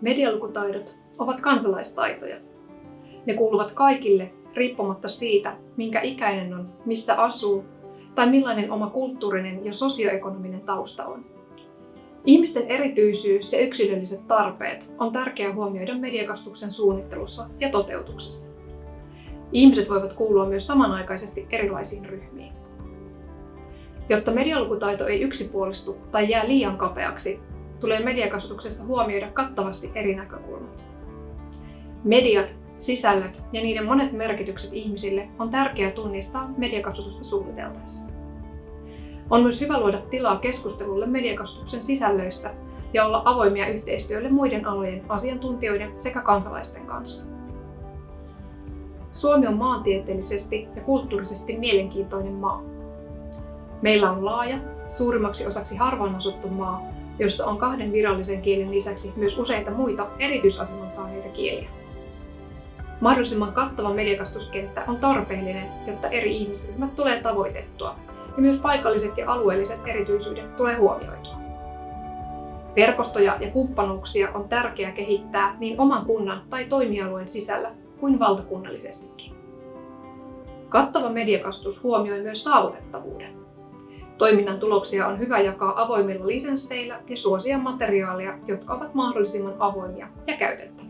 Medialukutaidot ovat kansalaistaitoja. Ne kuuluvat kaikille riippumatta siitä, minkä ikäinen on, missä asuu tai millainen oma kulttuurinen ja sosioekonominen tausta on. Ihmisten erityisyys ja yksilölliset tarpeet on tärkeää huomioida mediakastuksen suunnittelussa ja toteutuksessa. Ihmiset voivat kuulua myös samanaikaisesti erilaisiin ryhmiin. Jotta medialukutaito ei yksipuolistu tai jää liian kapeaksi, tulee mediakasvatuksessa huomioida kattavasti eri näkökulmat. Mediat, sisällöt ja niiden monet merkitykset ihmisille on tärkeää tunnistaa mediakasvatusta suunniteltaessa. On myös hyvä luoda tilaa keskustelulle mediakasvatuksen sisällöistä ja olla avoimia yhteistyölle muiden alojen asiantuntijoiden sekä kansalaisten kanssa. Suomi on maantieteellisesti ja kulttuurisesti mielenkiintoinen maa. Meillä on laaja, suurimmaksi osaksi harvaan asuttu maa, jossa on kahden virallisen kielen lisäksi myös useita muita erityisaseman saaneita kieliä. Mahdollisimman kattava mediakastuskenttä on tarpeellinen, jotta eri ihmisryhmät tulee tavoitettua ja myös paikalliset ja alueelliset erityisyydet tulee huomioitua. Verkostoja ja kumppanuuksia on tärkeää kehittää niin oman kunnan tai toimialueen sisällä kuin valtakunnallisestikin. Kattava mediakastus huomioi myös saavutettavuuden. Toiminnan tuloksia on hyvä jakaa avoimilla lisensseillä ja suosia materiaaleja, jotka ovat mahdollisimman avoimia ja käytettäviä.